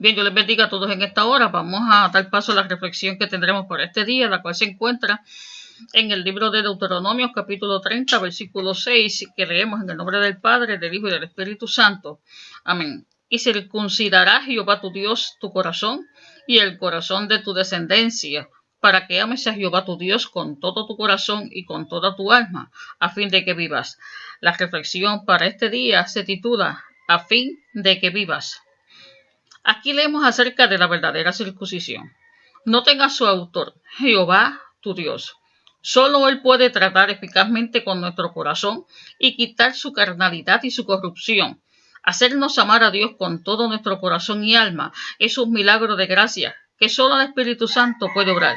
Bien, yo les bendiga a todos en esta hora. Vamos a dar paso a la reflexión que tendremos por este día, la cual se encuentra en el libro de Deuteronomio, capítulo 30, versículo 6, que leemos en el nombre del Padre, del Hijo y del Espíritu Santo. Amén. Y circuncidará Jehová tu Dios tu corazón y el corazón de tu descendencia, para que ames a Jehová tu Dios con todo tu corazón y con toda tu alma, a fin de que vivas. La reflexión para este día se titula A fin de que vivas. Aquí leemos acerca de la verdadera circuncisión. Noten a su autor, Jehová, tu Dios. Solo Él puede tratar eficazmente con nuestro corazón y quitar su carnalidad y su corrupción. Hacernos amar a Dios con todo nuestro corazón y alma es un milagro de gracia que solo el Espíritu Santo puede obrar.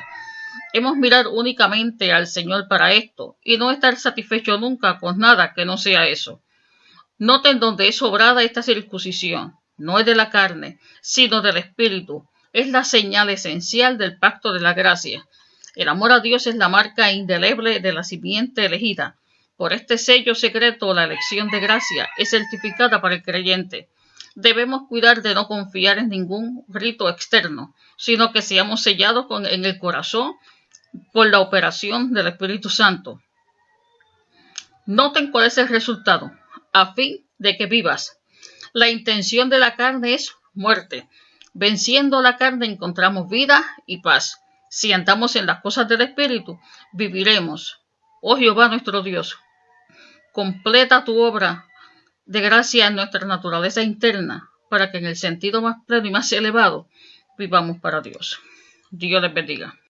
Hemos mirar únicamente al Señor para esto y no estar satisfecho nunca con nada que no sea eso. Noten donde es obrada esta circuncisión no es de la carne, sino del Espíritu. Es la señal esencial del pacto de la gracia. El amor a Dios es la marca indeleble de la simiente elegida. Por este sello secreto, la elección de gracia es certificada para el creyente. Debemos cuidar de no confiar en ningún rito externo, sino que seamos sellados con, en el corazón por la operación del Espíritu Santo. Noten cuál es el resultado, a fin de que vivas la intención de la carne es muerte. Venciendo la carne encontramos vida y paz. Si andamos en las cosas del Espíritu, viviremos. Oh Jehová nuestro Dios, completa tu obra de gracia en nuestra naturaleza interna, para que en el sentido más pleno y más elevado vivamos para Dios. Dios les bendiga.